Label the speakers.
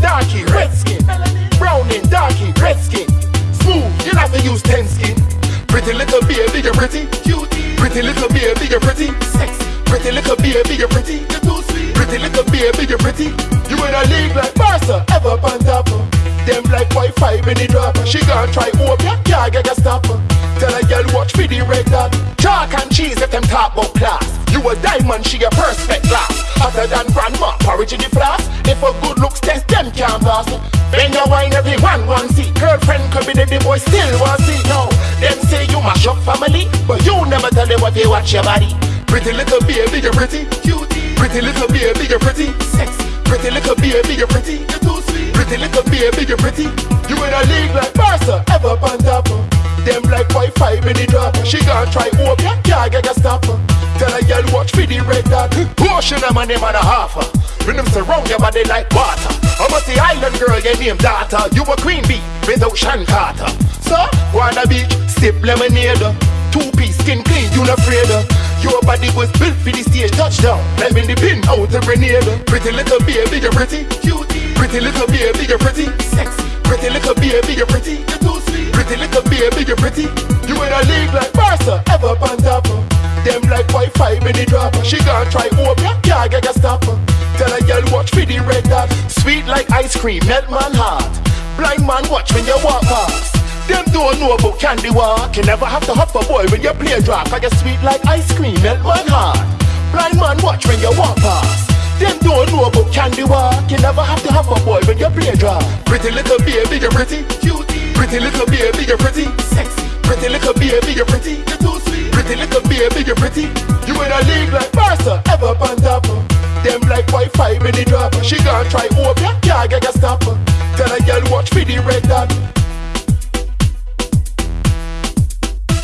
Speaker 1: Browning, darky, red skin. Browning, darky, red skin. Smooth, you have to use ten skin. Pretty little baby, you're pretty. Pretty little baby, you're pretty. Sexy. Pretty little baby, you're pretty. You're too sweet. Pretty little baby, you're pretty. You in a league like Barca, ever on top. Them like Wi-Fi when they drop. She gon' try hope ya can't get a stopper. Tell a girl watch for the red dot. Chalk and cheese if them talk about class. A diamond, she a perfect glass. Hotter than grandma, porridge in the flask. If a good looks test, them can't pass. Bend your wine, everyone want see. Girlfriend could be there, the boy still want see. No, them say you mash up family, but you never tell them what they watch your body. Pretty little baby, you're pretty. Cutie. Pretty little baby, you're pretty. Sexy. Pretty little baby, you're pretty. You're too sweet. Pretty little baby, you're pretty. You in a league like Barca, ever on. Them like Wi-Fi when they drop. She gon' try hope ya can't get a stopper. Portion them and them and a half. When them surround your body like water. I'm a the island girl, your name daughter. You a queen bee without Sean Carter. So, go on the beach, sip lemonade. Two piece skin clean, you not afraid. Your body was built for the stage touchdown. Climbing the pin out a grenade. Pretty little baby, you're pretty. Cutie. Pretty little baby, you're pretty. Sexy. Pretty little baby, you're pretty. You're too sweet. Pretty little baby, you're pretty. You in a league like ya get a stopper. Tell a girl watch for the red dot. Sweet like ice cream, melt man heart. Blind man watch when you walk past. Them don't know about candy walk. You never have to hop a boy when you play drop. Cause you're sweet like ice cream, melt man heart. Blind man watch when you walk past. Them don't know about candy walk. You never have to hop a boy when you play drop. Pretty little baby, you're pretty. Cutie. Pretty little baby, you're pretty. Sexy. Pretty little baby, you're pretty. You're too sweet. Pretty little baby, you're pretty. A league like Barca, ever on top. Them like Wi-Fi when they drop. She gon' try hope ya can't get a stopper. Tell a girl watch for the red dot.